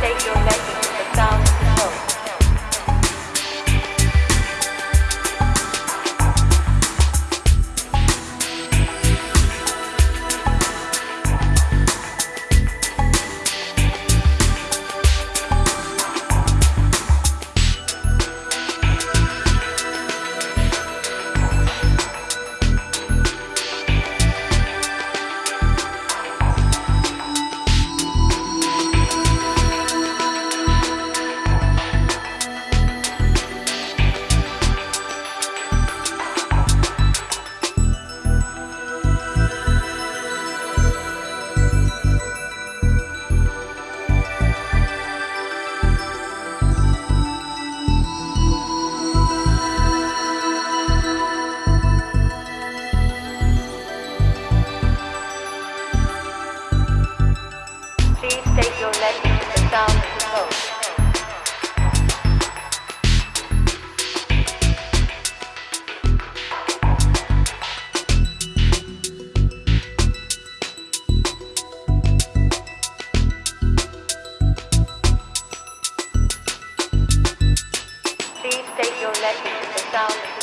Take your name. Legend to the sound.